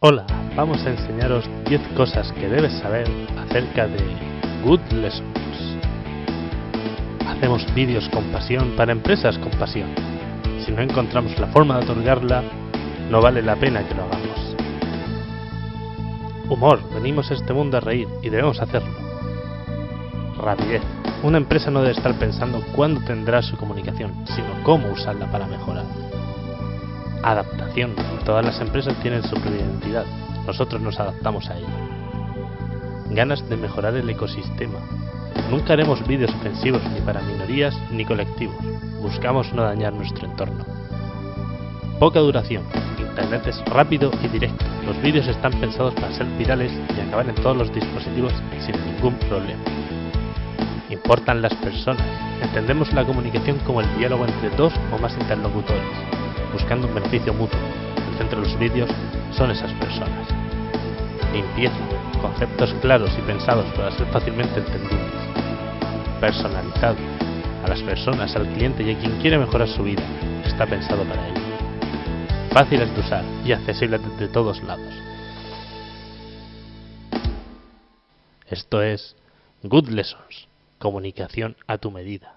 Hola, vamos a enseñaros 10 cosas que debes saber acerca de Good Lessons. Hacemos vídeos con pasión para empresas con pasión. Si no encontramos la forma de otorgarla, no vale la pena que lo hagamos. Humor, venimos a este mundo a reír y debemos hacerlo. Rapidez, una empresa no debe estar pensando cuándo tendrá su comunicación, sino cómo usarla para mejorar. Adaptación, todas las empresas tienen su propia identidad, nosotros nos adaptamos a ella. Ganas de mejorar el ecosistema. Nunca haremos vídeos ofensivos ni para minorías ni colectivos, buscamos no dañar nuestro entorno. Poca duración, Internet es rápido y directo, los vídeos están pensados para ser virales y acabar en todos los dispositivos sin ningún problema. Importan las personas, entendemos la comunicación como el diálogo entre dos o más interlocutores, buscando un beneficio mutuo. El centro de los vídeos son esas personas. Limpieza, conceptos claros y pensados para ser fácilmente entendibles. Personalizado, a las personas, al cliente y a quien quiere mejorar su vida, está pensado para ello. Fáciles de usar y accesibles desde todos lados. Esto es Good Lessons, comunicación a tu medida.